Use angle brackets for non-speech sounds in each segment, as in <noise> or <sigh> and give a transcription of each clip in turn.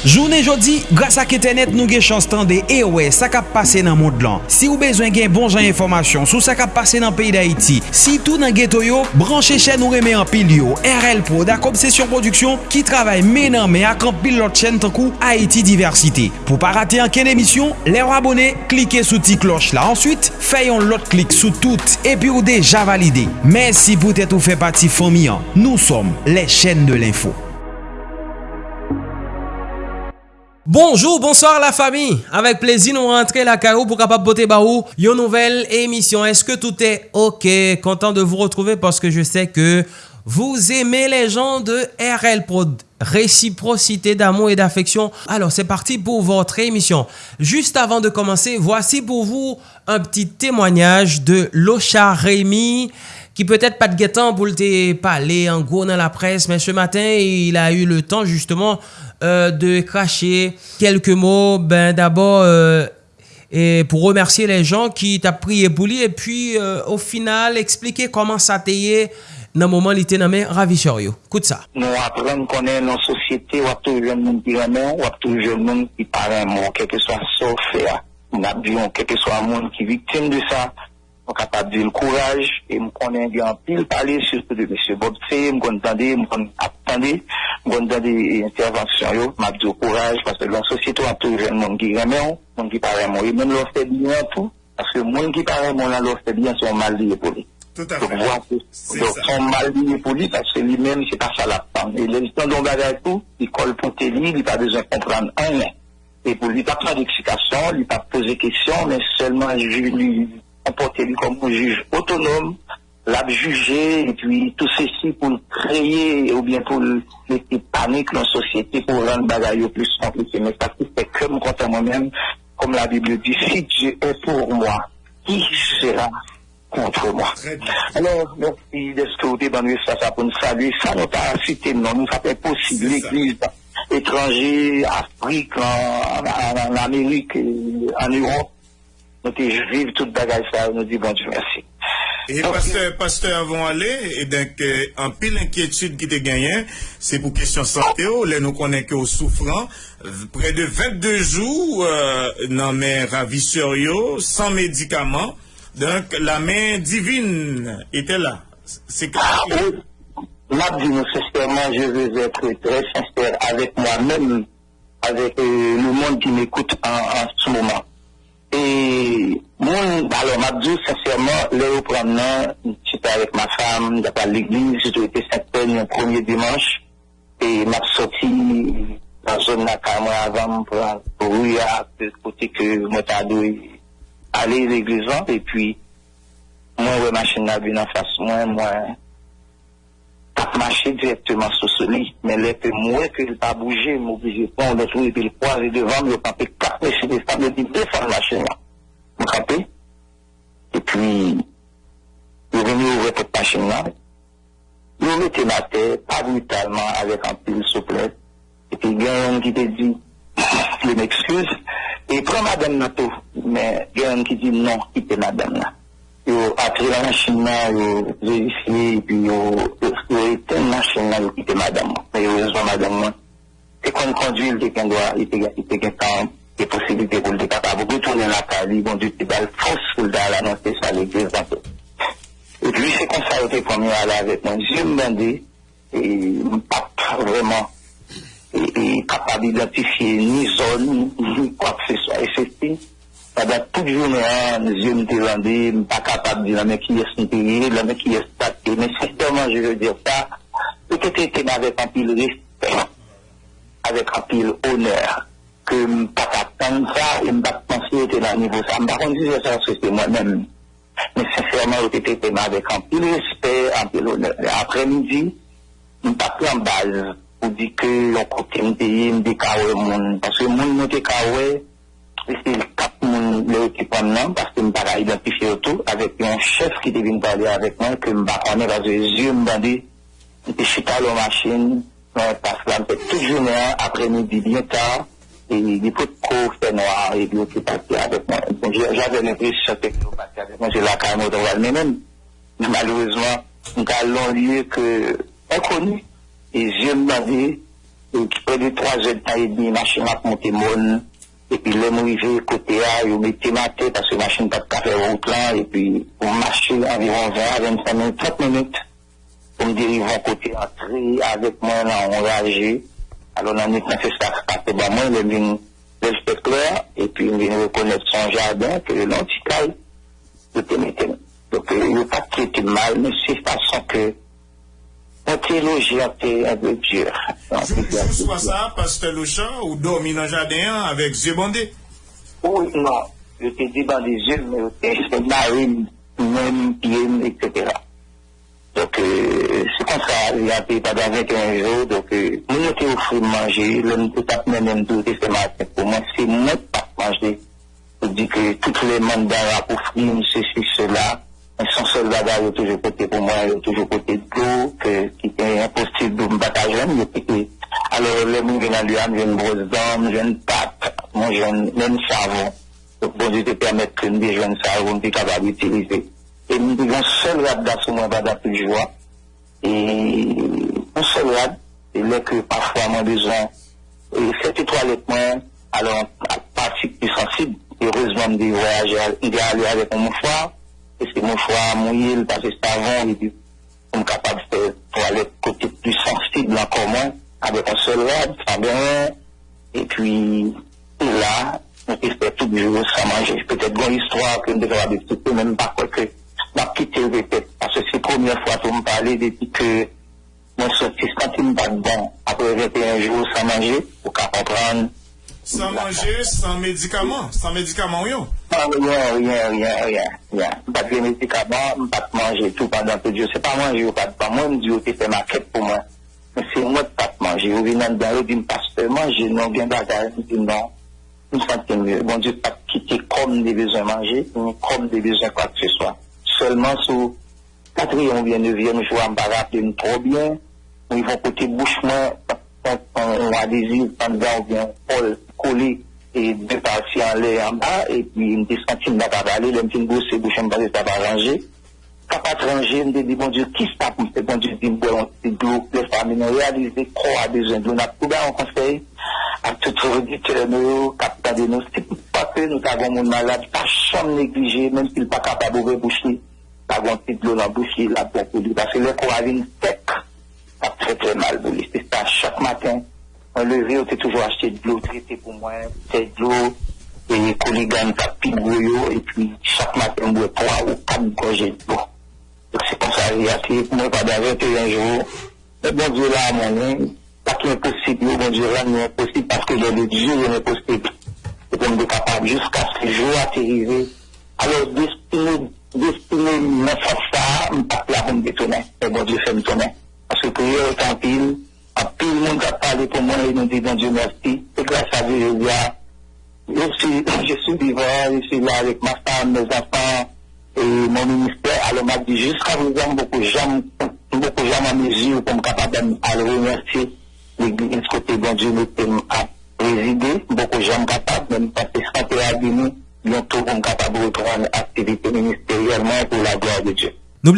Jounen jodi, grasa ke tenet nou ge chans tande e we sa kap pase nan moun dlan. Si ou bezwen gen bon jan informasyon sou sa kap pase nan peyi da iti, si tou nan geto yo, branche chen nou reme an pil yo, RL Pro da Kompsesyon Produksyon ki travay menan me ak an pil lot chen tankou Haiti Diversite. Po pa rate an ken emisyon, le ou abone, klike sou ti kloch la. Ensuite, fayon lot klik sou tout epi ou deja valide. Mersi pou tete ou fe pati fomian. Nou som les chen de l'info. Bonjour, bonsoir la famille. Avec plaisir, nous rentrons la pour capable botter barou une nouvelle émission. Est-ce que tout est OK? Content de vous retrouver parce que je sais que vous aimez les gens de RL Pro. Réciprocité d'amour et d'affection. Alors, c'est parti pour votre émission. Juste avant de commencer, voici pour vous un petit témoignage de Locha Rémy qui peut-être pas de guettant pour le parler en gros dans la presse, mais ce matin, il a eu le temps justement euh, de cracher quelques mots. Ben, D'abord, euh, et pour remercier les gens qui t'a prié pour lui et puis euh, au final expliquer comment ça t'est dans le moment où il était nommé ravisseur. Écoute ça. Nous apprenons qu'on est dans la société, on a toujours le monde qui remet, on a toujours le monde qui parle un mot, quel que soit ce fait. On a vu, quel que soit le monde qui est victime de ça, on capable de dire le courage, et nous connaissons bien pile parler, surtout de M. Bob C, nous connaissons attendre, nous connaissons des interventions, yo, m'a dit courage, parce que dans la société, on a tout jeune monde qui remet, monde qui parle un mot, et même l'offre bien tout, parce que monde qui parle un mot, là, l'offre bien, sont mal liés pour lui. Tout à fait. donc, ça. son mal lié pour lui, parce que lui-même, c'est pas ça la femme. Et gens dont bagage tout, il colle pour lire, il n'a pas besoin de comprendre rien. Et pour lui, pas prendre d'explication, lui pas poser question, mais seulement ju- lui comporter lui comme un juge autonome, l'a juger, et puis tout ceci pour créer, ou bien pour laisser panique dans la société, pour rendre bagaille plus compliqué. Mais ça, c'est que me contre moi-même, comme la Bible dit, si Dieu est pour moi, qui sera contre moi? Alors, merci de ce que vous débattez ça, ça pour nous saluer. Ça nous pas cité, non, nous, fait possible. L'église étrangère, Afrique, en, en- en Amérique, en Europe, nous te vivre toute bagaille ça, nous dit bon Dieu merci. Et pasteur, pasteur avant aller, et donc, euh, en pile inquiétude qui te gagne, c'est pour question santé, oh, là, nous connaissons que souffrant, près de 22 jours, euh, dans mes ravisseurs, yo, sans médicaments, donc, la main divine était là. C'est clair. Oui, nous sincèrement, je veux être très sincère avec moi-même, avec euh, le monde qui m'écoute en, en ce moment. Et moi, alors m'a dit sincèrement, où prendre, j'étais avec ma femme, j'étais à l'église, j'ai été Sainte-Peine un premier dimanche, et m'a sorti dans la zone là, carrément avant, pour, pour, de côté que moi t'as dû aller à l'église, hein, et puis, moi, ouais, machine là, bien en face, moi, moi, pas marcher directement sur ce lit, mais là, que moi, que il pas bouger, m'obliger de prendre l'autre et puis le croiser devant, me camper quatre messieurs des femmes, me dit, défendre la machine là. Me camper. Et puis, il est venu ouvrir cette machine là. Il mettait ma tête, pas brutalement, avec un pile souplesse. Et puis, il y a un qui te dit, <coughs> je m'excuse, et prends madame tout. Mais il y a un qui dit non, quittez madame là. Yo après la machine là, yo vérifié, et puis yo, yo, yo éteint la machine là, yo quitté madame. Mais yo raison madame là. C'est qu'on conduit, il il il qu'un temps, des possibilités pour le capable retourner la caille, bon Dieu, c'est la force pour l'annoncer ça à l'église. Et puis c'est comme ça, il était premier à aller avec moi. Je me demandais, et pas vraiment, et, capable d'identifier ni zone, ni quoi que ce soit. Et c'était, pendant toute journée, hein, je me demandais, je pas capable de dire, mais qui est intérêt, le mec qui est staté. Mais sincèrement, je veux dire ça, peut-être était avec un pile respect, avec un pile honneur, que je ne pas attendre ça, je ne pas penser que niveau ça. Je ne pas dire ça c'est moi-même. Mais sincèrement, j'étais avec un pile respect, un pile honneur. Après-midi, je ne pas en base pour dire que l'on côté me payer, me. Parce que le monde me c'est le non, parce que je ne pas identifier tout, avec un chef qui devait me parler avec moi, que je ne pas parce que les yeux me je suis à la machine, mais parce que là, fait toute journée, après-midi, bien tard, et il faut trop faire noir, et puis on parti avec moi. J'avais l'impression que vous parti avec moi, j'ai la carrière de voir mais-même. Mais malheureusement, nous allons lieu que inconnu, et je me demandais, près de 3 heures de temps et demi, machine a monté mon, et puis le arrivé côté A, ils mettaient ma tête parce que la machine pas de café route là, et puis on marchait environ 20 25 minutes, 30 minutes, pour me diriger côté entrée, avec moi là, on réagit. Alors, on a fait ça, c'est pas moi, le vin, clair, et puis on vient reconnaître son jardin, que de témétène. Donc, il n'y a pas mal, mais c'est façon que la théologie a été un peu dure. Je soit ça, Pasteur Louchan, ou dormi dans le jardin avec yeux bandés? Oui, non. J'étais dit dans les yeux, mais même pied, etc. Donc, euh, c'est comme ça, il a pendant 21 jours. Donc, euh, nous étions offert de manger, l'homme tout à même tout ce matin. Pour moi, c'est moi pas manger. Je dis que tous les mandats pour offrir ceci, cela. Son soldat a toujours côté pour moi, il a toujours côté de l'eau, qui était impossible de me battre Alors, le monde vient à lui, j'ai une grosse dame, j'ai une pâte, moi j'ai même savon. Donc, bon Dieu te permettre que nous jeunes savon, nous capable d'utiliser. Et nous devons seul rad ce moment de plus joie. Et un seul rad, et là que parfois mon besoin, et cette toilette moi, alors, à partie plus sensible, heureusement, de voyager, il est allé avec mon mouchoir, et c'est mon mouchoir mouillé, parce que c'est avant, et puis, on est capable de faire toilette côté plus sensible encore moins, avec un seul rad, sans bien, et puis, là, on peut faire tout le jour sans manger. Peut-être une histoire que nous devons avoir même pas quoi que m'a quitté le répète. Parce que c'est la première fois que me parler depuis que mon sorti quand il me bat bon, après 21 jours sans manger, pour qu'à comprendre. Sans manger, sans médicaments, sans médicaments, oui. Ah, rien, rien, rien, rien, rien. Pas de médicaments, pas de manger tout pendant que Dieu. C'est pas manger ou pas de pas. Moi, je me dis, tu fais ma quête pour moi. Mais c'est moi de pas manger. Vous venez dans le pasteur, manger, non, bien bagarre, je dis non. Je me sens mieux. Bon Dieu, pas quitter comme des besoins manger, comme des besoins quoi que ce soit seulement sous quatrième ou bien neuvième jour, on va rappeler trop bien. Ils vont côté bouche on a des pendant ou bien Paul collé et deux parties en l'air en bas, et puis une descentine n'a pas aller, le petit bouche en bas, ça va ranger. Quand pas ranger, me dit, bon Dieu, qui ça pour faire, bon Dieu, dit, bon, c'est de l'eau, les familles, réaliser quoi a besoin de l'eau, on a trouvé un conseil. À tout auditeur, nous, capitaine de nous, c'est pas que nous avons un malade, pas chambre négligé, même s'il n'est pas capable de boucher pas grand petit l'eau dans la bouche, la pour lui. Parce que le coravine sec, ça très très mal pour lui. C'est ça, chaque matin, on levé, on toujours acheté de l'eau traitée pour moi, c'est de l'eau, et colligane, ça pique et puis chaque matin, on boit trois ou quatre gorgées de l'eau. Donc c'est comme ça, il y a moi, pendant 21 jours, le bon Dieu là, mon nom, pas qu'il est possible, le bon Dieu là, n'est impossible, parce que le Dieu est impossible. Et est capable jusqu'à ce jour atterrir. Alors, destiné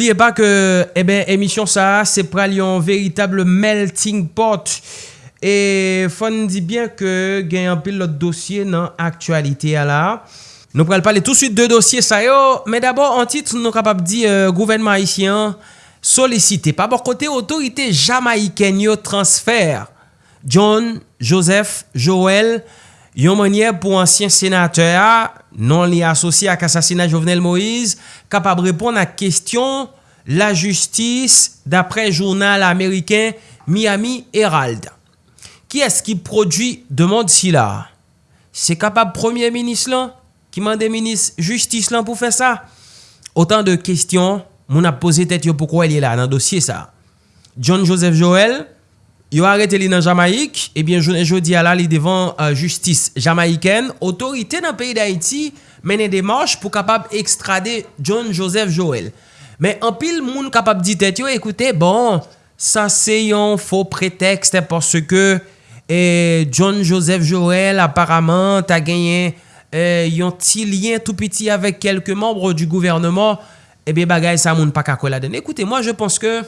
N'oubliez pas que, eh ben, émission ça, c'est pral un véritable melting pot. Et fon dit bien que gagne un pile l'autre dossier dans actualité là. Nous pral parler tout de suite de dossier ça yo, mais d'abord en titre nous capable dit euh, gouvernement haïtien sollicité par bon côté autorité jamaïcaine yo, transfert John Joseph Joël, Yon manye pou ansyen senateur non li asosye ak asasina Jovenel Moïse, kapab repon a kestyon la justis dapre journal Ameriken Miami Herald. Ki es ki prodwi demande si la? Se kapab premier minis lan? Ki mande minis justis lan pou fe sa? Otan de kestyon moun ap pose tet yo pou kwa li la nan dosye sa. John Joseph Joel, Yo arete li nan Jamaik, ebyen jounen jodi ala li devan euh, justice Jamaiken, otorite nan peyi d'Haïti menen demarche pou kapab ekstrade John Joseph Joel. Men anpil moun kapab ditet yo, ekoute, bon, sa se yon fo pretekste porske eh, John Joseph Joel aparamant a genyen euh, eh, yon ti lien tout piti avek kelke membre du gouvernement, ebyen eh bagay sa moun pa kakola den. Ekoute, moi je pense ke...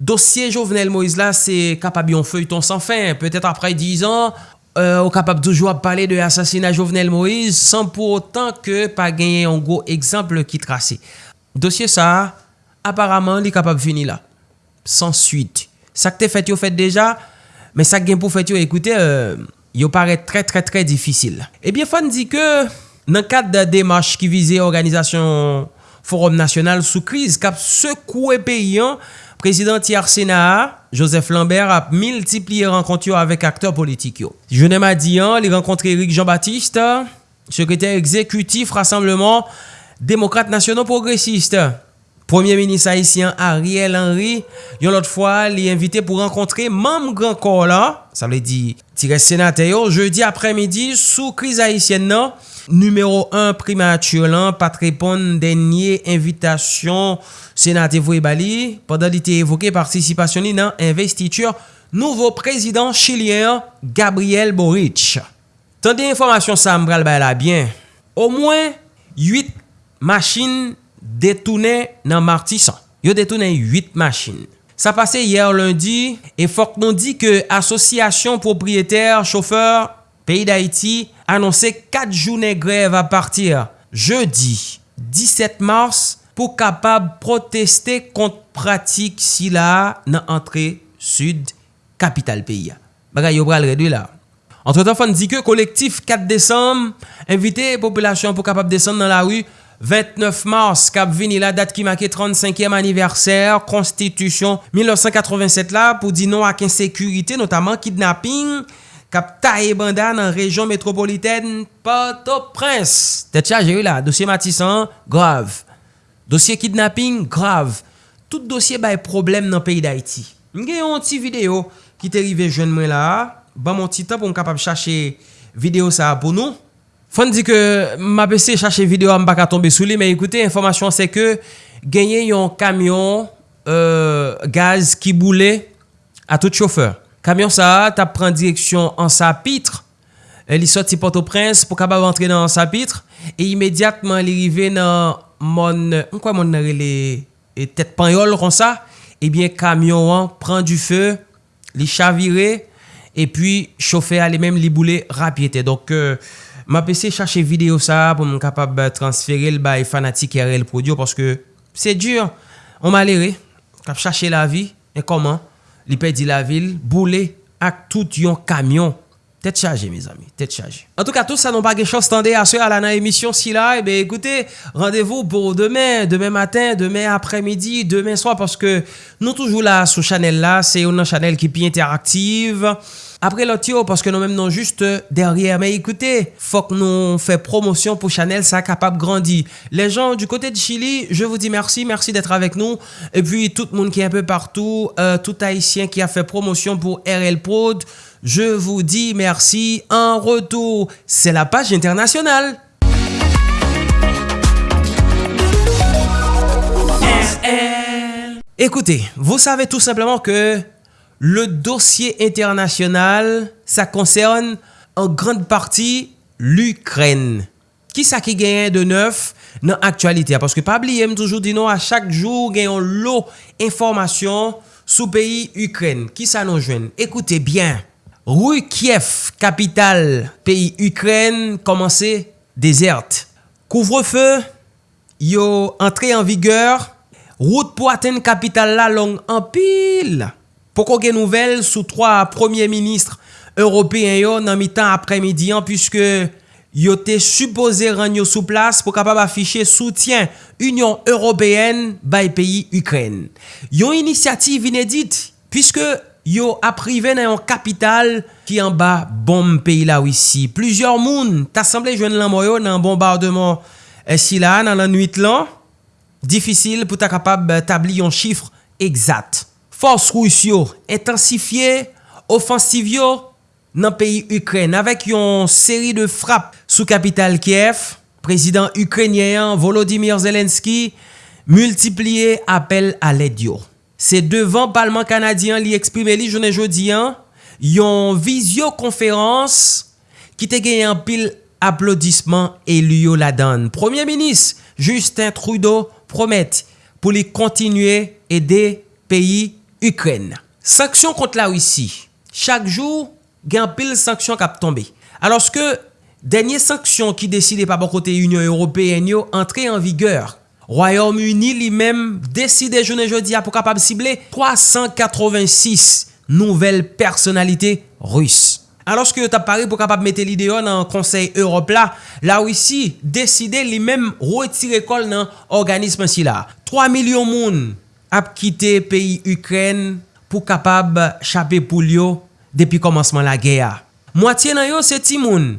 dosye Jovenel Moïse la, se kapab yon feuilleton san fin. Peut-être apre 10 an, euh, ou kapab toujou ap pale de asasina Jovenel Moïse, san pou otan ke pa genye yon go ekzample ki trase. Dosye sa, aparamant li kapab fini la. San suite. Sak te fet yo fet deja, men sak gen pou fet yo ekoute, euh, yo pare tre tre tre difisil. Ebyen eh fan di ke, nan kat de demache ki vize organizasyon forum nasyonal sou kriz, kap se kouwe peyan, Prezident Tiar Sena, Joseph Lambert ap multipliye renkontyo avèk akteur politik yo. Jounem a diyan, li renkontre Eric Jean-Baptiste, sekretèr exekutif rassemblement Démocrate Nationaux Progressiste. Premier Ministre haïtien Ariel Henry, yon lot fwa li invité pou renkontre mam grand corps la, sa vle di tire senate yo, jeudi apremidi sou kriz Haitien nan, numero 1 primatur lan, pat repon denye invitasyon senate vwe bali, padan li te evoke participasyon li nan investiture nouvo prezident chilien Gabriel Boric. Tande informasyon sa mbral bay la bien, Au mwen 8 machin detounen nan martisan. Yo detounen 8 machin. Sa pase yer lundi, e fok non di ke asosyasyon propriyeter chauffeur peyi d'Haïti anonsè 4 jounè greve a partir jeudi 17 mars pou kapab proteste kont pratik si la nan antre sud kapital peyi. Bagay yo bral redwi la. Entre tan fan di ke kolektif 4 Desem invite populasyon pou kapab desen nan la wu 29 mars, kap vini la dat ki make 35e aniverser, konstitusyon 1987 la pou di nou ak insekurite, notaman kidnapping, kap tae banda nan rejon metropoliten Port-au-Prince. Tet cha jè yu la, dosye matisan, grav. Dosye kidnapping, grav. Tout dosye bay problem nan peyi d'Haïti. Mge yon ti video ki te rive jwen mwen la, ba bon, mon ti tan pou m kapap chache video sa pou nou. Fon di ke ma pese chache video am baka tombe sou li, men ekoute, informasyon se ke genye yon kamyon euh, gaz ki boule a tout chauffeur. Kamyon sa tap pren direksyon an sa pitre, euh, li soti Port-au-Prince pou kabab rentre nan an sa pitre, e imediatman li rive nan mon, mkwa mon nare li e tet panyol kon sa, ebyen kamyon an pren du fe, li chavire, e pi chauffeur ale menm li boule rapyete. Donk, euh, Ma pese chache video sa pou m kapab transfere l bay fanatik RL Prodio Paske se dur, on malere, kap chache la vi, e koman, li pedi la vil, boule ak tout yon kamyon Tête chargée, mes amis. Tête chargée. En tout cas, tout ça n'ont pas quelque chose tendez à ce à la émission si là. Eh bien, écoutez, rendez-vous pour demain, demain matin, demain après-midi, demain soir, parce que nous toujours là sur Chanel là. C'est une Chanel qui est bien interactive. Lot yo, paske nou menm non juste derriere, me ekoute, fok nou fe promosyon pou chanel, sa kapap grandi. Le jan du kote di Chili, je vous di mersi, mersi detre avek nou, e pi tout moun ki en pe partou, euh, tout haisyen ki a fe promosyon pou RL Prod, Je vous dis merci en retour. C'est la page internationale. Écoutez, vous savez tout simplement que le dossier internasyonal sa konsern an grand parti l'Ukraine. Ki sa ki genyen de neuf nan aktualite a? Paske pabli yem toujou di nou a chak jou genyon lo informasyon sou peyi Ukraine. Ki sa nou jwen? Ekoute bien. Rou Kiev, kapital peyi Ukraine, komanse deserte. Kouvrefe, yo entre en vigor. Rout pou aten kapital la long an pil. Poko gen nouvel sou 3 premier ministre européen yo nan mi tan apremidi an pwiske yo te supose ranyo sou plas pou kapab afiche soutien Union Européenne bay peyi Ukren. Yo inisiativ inedit puisque yo aprive nan yon kapital ki an ba bom peyi la wisi. Plusieurs moun tasemble jwen lan moyo nan bombardement eh, si la nan lan nuit lan. Difisil pou ta kapab tabli yon chifre egzat. Fos rous yo intensifiye, ofansiv yo nan peyi Ukren. Avèk yon seri de frap sou kapital Kiev, prezident Ukrenyen Volodymyr Zelenski multipliye apel alèd yo. Se devan Palman Kanadyan li eksprime li jounen jodiyan, yon vizyokonferans ki te genye an pil aplodisman e liyo la dan. Premier Minis Justin Trudeau promet pou li kontinue ede peyi Ukren. Sanksyon kont la Rusi. Chak jou, gen pil sanksyon kap tombe. Aloske, denye sanksyon ki deside pa bon kote Union Européen yo entre en vigeur. Royaume-Uni li menm deside jounen jodi a pou kapab sible 386 nouvel personalite Rus. Aloske yo tap pare pou kapab mette l'ideo nan konsey Europe la, la ou isi deside li menm retire kol nan organisme si la. 3 milyon moun ap kite peyi Ukren pou kapab chape pou liyo depi komansman la geya. Mwatiye nan yo se ti moun.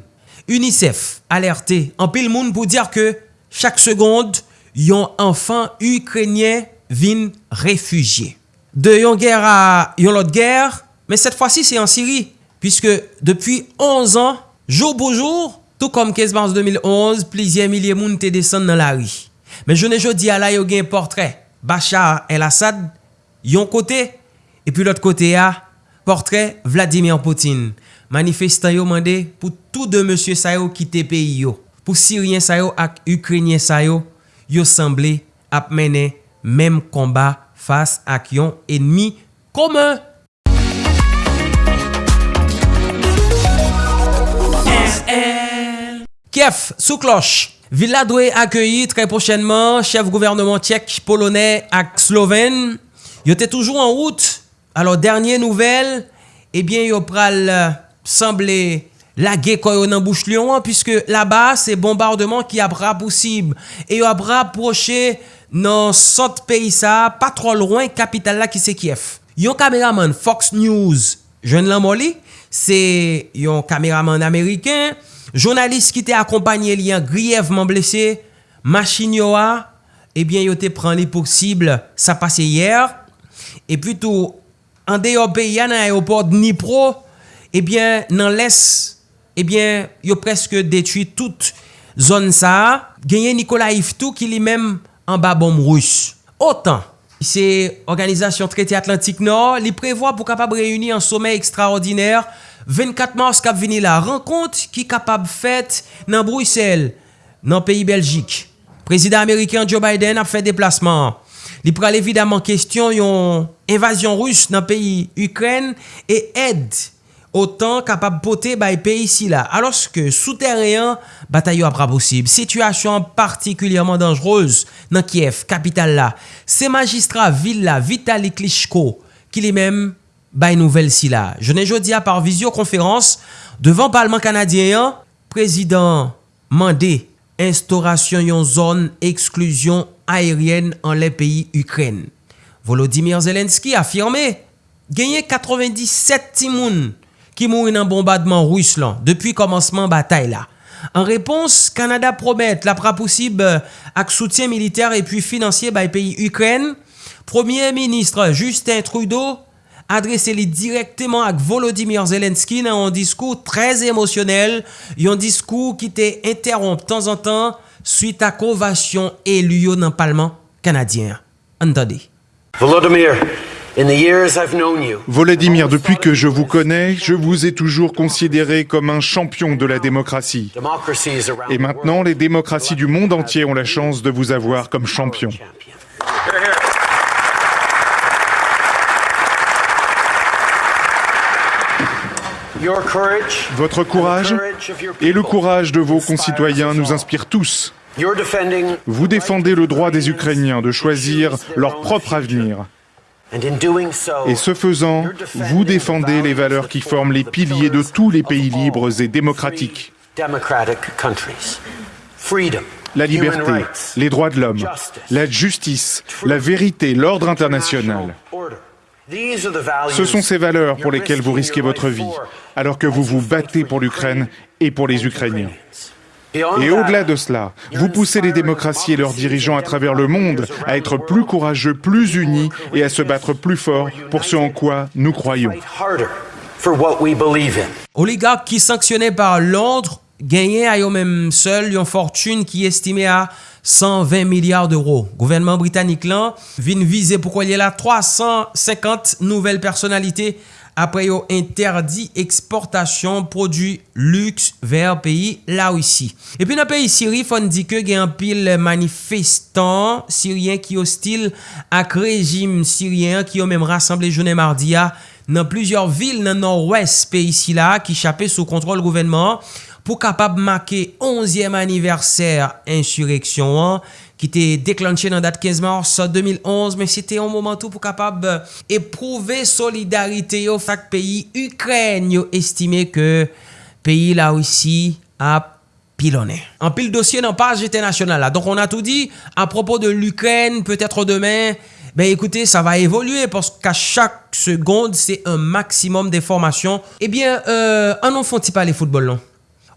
UNICEF alerte an pil moun pou dir ke chak segonde yon anfan Ukrenye vin refugye. De yon ger a yon lot ger, men set fwa si se yon Siri, piske depi 11 an, jou pou jou, tou kom 15 mars 2011, plizye milye moun te desen nan la ri. Men jone jodi ala yo gen portret, Bachar el-Assad yon kote, epi lot kote ya, portrait Vladimir Poutine. Manifestan yo mande pou tout de monsye sayo kite peyi yo. Pou Sirien sayo ak Ukrenyen sayo, yo semble ap mene mem komba fas ak yon enmi koman. Kiev sou kloch. Villa doit accueillir très prochainement chef gouvernement tchèque, polonais et slovène. Ils étaient toujours en route. Alors, dernière nouvelle, eh bien, ils pral euh, semblé laguer quand dans bouche lion, puisque là-bas, c'est bombardement qui a possible. Et ils a rapproché dans centre pays ça, pas trop loin, capitale là qui c'est Kiev. Yon caméraman Fox News, jeune Lamoli, c'est un caméraman américain, Jounalist ki te akompanyen li an griyevman blese, machin yo a, eh ebyen yo te pran li poksible sa pase yer. E pwitou, an deyo pe yan an ayoport Dnipro, eh ebyen nan les, ebyen eh yo preske detui tout zon sa. Genye Nikola Iftou ki li menm an ba bom rous. Otan. C'est organisation traité Atlantique Nord. Les prévoit pour capable réunir un sommet extraordinaire 24 mars cap venir la rencontre qui capable faite dans Bruxelles, dans pays Belgique. Président américain Joe Biden a fait déplacement. Il pral évidemment question yon invasion russe dans pays Ukraine et aide otan kapab pote bay peyi si la. Alos ke souteryen, batay yo apra posib. Sityasyon partikulyerman danjroz nan Kiev, kapital la. Se magistra vil la, Vitali Klitschko, ki li menm bay nouvel si la. ne jodi a par vizyokonferans, devan palman kanadyen, prezident mande instaurasyon yon zon eksklusyon aeryen an le peyi Ukren. Volodymyr Zelensky afirme, genye 97 timoun ki mouri nan bombardman rous lan depi komanseman batay la. An repons, Kanada promet la pra posib euh, ak soutyen militer epi finansye bay peyi Ukren. Premier ministre Justin Trudeau adrese li direkteman ak Volodymyr Zelenski nan yon diskou trez emosyonel, yon diskou ki te interromp tan zan tan suite ak ovasyon eluyo nan palman kanadyen. Antade. Volodymyr Volodymyr, depuis que je vous connais, je vous ai toujours considéré comme un champion de la démocratie. Et maintenant, les démocraties du monde entier ont la chance de vous avoir comme champion. Votre courage et le courage de vos concitoyens nous inspirent tous. Vous défendez le droit des Ukrainiens de choisir leur propre avenir. Et ce faisant, vous défendez les valeurs qui forment les piliers de tous les pays libres et démocratiques. La liberté, les droits de l'homme, la justice, la vérité, l'ordre international. Ce sont ces valeurs pour lesquelles vous risquez votre vie, alors que vous vous battez pour l'Ukraine et pour les Ukrainiens. Et au-delà de cela, vous poussez les démocraties et leurs dirigeants à travers le monde à être plus courageux, plus unis et à se battre plus fort pour ce en quoi nous croyons. Oligarque qui sanctionné par Londres gagné à eux-mêmes seuls une fortune qui est estimée à 120 milyard d'euros. Gouvernement britannique lan vin vize pou kwa li la 350 nouvel personalite apre yo interdi eksportasyon prodwi lux ver peyi la wisi. Epi nan peyi Siri fon di ke gen pil manifestan Sirien ki yo stil ak rejim Sirien ki yo menm rassemble jounen mardi ya nan plizyor vil nan nor-wes peyi si la ki chape sou kontrol gouvenman. Pou kapab make 11e aniverser insureksyon an ki te deklantye nan dat 15 mars 2011, men se te yon momentou pou kapab eprouve solidarite yo fak peyi Ukren yo estime ke peyi la ou si ap pilone. An pil dosye nan page internasyonal la. Donk on a tout di, apropo de l'Ukren, peut-etre demen, ben ekoute, sa va evolue, porsk a chak segonde, se un maksimum de formasyon. Ebyen, anon fonti pa le football non?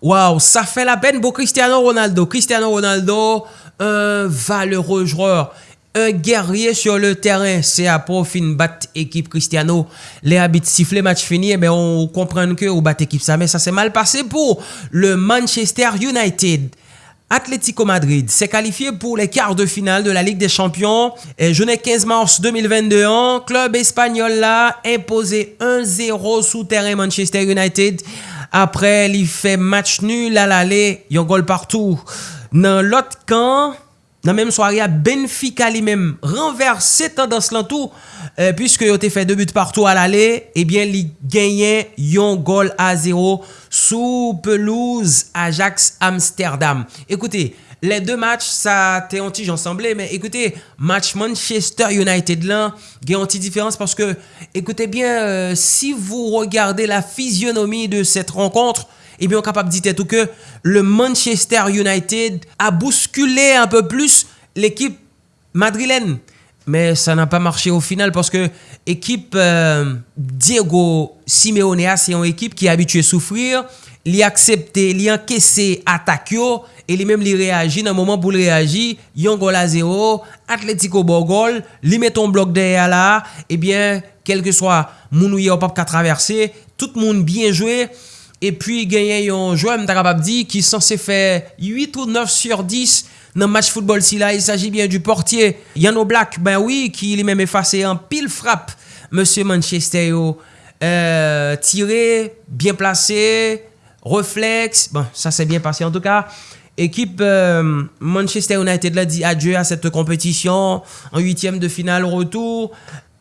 Waw, sa fe la pen bo Cristiano Ronaldo. Cristiano Ronaldo, un valeureux joueur, un guerrier sur le terrain. C'est après fin bat équipe Cristiano, les habits sifflés, match fini, mais on comprend que au bat équipe ça, mais ça s'est mal passé pour le Manchester United. Atlético Madrid s'est qualifié pour les quarts de finale de la Ligue des Champions. Et journée 15 mars 2022, club espagnol là imposé 1-0 sous terrain Manchester United. après li fait match nul al ale, yon goal partout Nan lot kan, nan menm soarya, Benfica li menm renverse tendans lantou. Euh, puisque yo te fe 2 but partou al ale, ebyen eh li genyen yon gol a 0 sou pelouse Ajax Amsterdam. Ekoute, le de match sa te onti jansemble, men ekoute, match Manchester United lan, gen onti diferans, parce que, ekoute bien, euh, si vous regardez la physionomie de cette rencontre, ebyen on kapap dit etou ke le Manchester United a bouskulé un peu plus l'ekip madrilène. Mais sa nan pa marché au final parce que ekip euh, Diego Simeonea se yon ekip ki abitue soufrir, li aksepte, li ankesse atak yo, e li menm li reagi nan mouman pou li reagi, yon gol a zero, atletiko bo gol, li meton blok de ya la, ebyen, eh kelke swa moun ou ye opap ka traverse, tout moun bien jwe, e pi genyen yon jwe mta kapap di, ki sanse fe 8 ou 9 sur 10, nan match football. Si la, il s'agit bien du portier Yano Black, ben oui, ki li menm efase en pil frappe, Monsie Manchester yo, euh, tire, bien plase, reflex, bon, sa se bien passé en tout cas. Ekip euh, Manchester United la di adjeu a sette kompetisyon en 8e de final retour.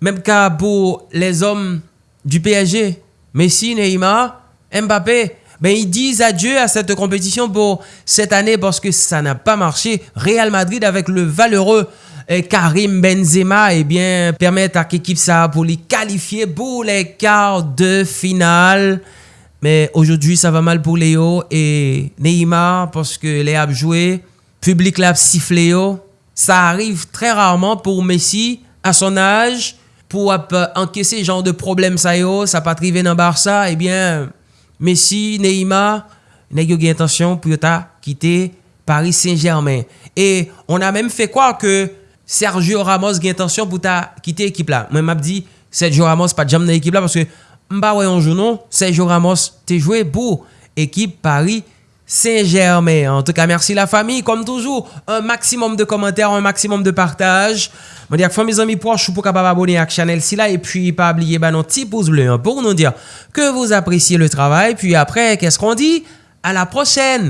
Mèm ka pou les hommes du PSG, Messi, Neymar, Mbappé, ben ils disent adieu à cette compétition pour cette année parce que ça n'a pas marché. Real Madrid avec le valeureux eh, Karim Benzema, eh bien, permettent à l'équipe ça pour les qualifier pour les quarts de finale. Mais aujourd'hui, ça va mal pour Léo et Neymar parce que les a joué, public l'a sifflé. Ça arrive très rarement pour Messi à son âge pour encaisser ce genre de problème ça yo, ça pas arriver dans Barça, eh bien, Messi, Neymar, n'a eu intention pour quitter Paris Saint-Germain. Et on a même fait croire que Sergio Ramos a intention pour quitter l'équipe là. Moi, m'a dit Sergio Ramos pas jamais dans l'équipe là parce que m'ba ouais jour non, Sergio Ramos t'es joué pour équipe Paris Saint-Germain. En tout cas, merci la famille. Comme toujours, un maximum de commentaires, un maximum de partage. Je dis à mes amis proches pour capable abonner à la chaîne là et puis pas oublier bah, notre petit pouce bleu hein, pour nous dire que vous appréciez le travail. Puis après, qu'est-ce qu'on dit? À la prochaine